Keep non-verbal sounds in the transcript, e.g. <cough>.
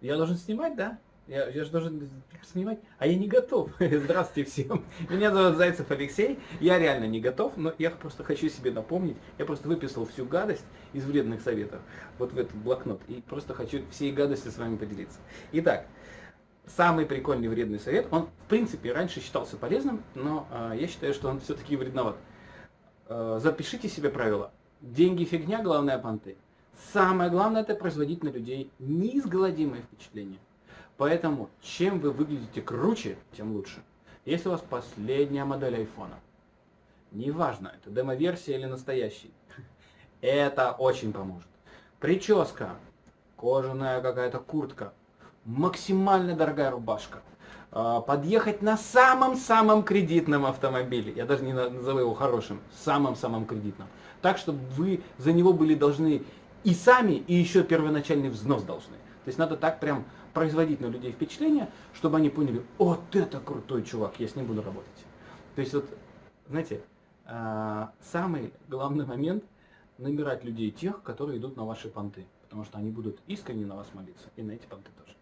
Я должен снимать, да? Я, я же должен снимать, а я не готов. <laughs> Здравствуйте всем. Меня зовут Зайцев Алексей. Я реально не готов, но я просто хочу себе напомнить. Я просто выписал всю гадость из вредных советов вот в этот блокнот. И просто хочу всей гадости с вами поделиться. Итак, самый прикольный вредный совет, он в принципе раньше считался полезным, но э, я считаю, что он все-таки вредноват. Э, запишите себе правило. Деньги фигня, главное понты. Самое главное это производить на людей неизгладимое впечатление. Поэтому, чем вы выглядите круче, тем лучше. Если у вас последняя модель айфона, неважно, это демо-версия или настоящий, это очень поможет. Прическа, кожаная какая-то куртка, максимально дорогая рубашка, а, подъехать на самом-самом кредитном автомобиле, я даже не назову его хорошим, самым-самым кредитным, так, чтобы вы за него были должны и сами, и еще первоначальный взнос должны. То есть надо так прям производить на людей впечатление, чтобы они поняли, вот это крутой чувак, я с ним буду работать. То есть вот, знаете, а, самый главный момент набирать людей тех, которые идут на ваши понты, потому что они будут искренне на вас молиться, и на эти понты тоже.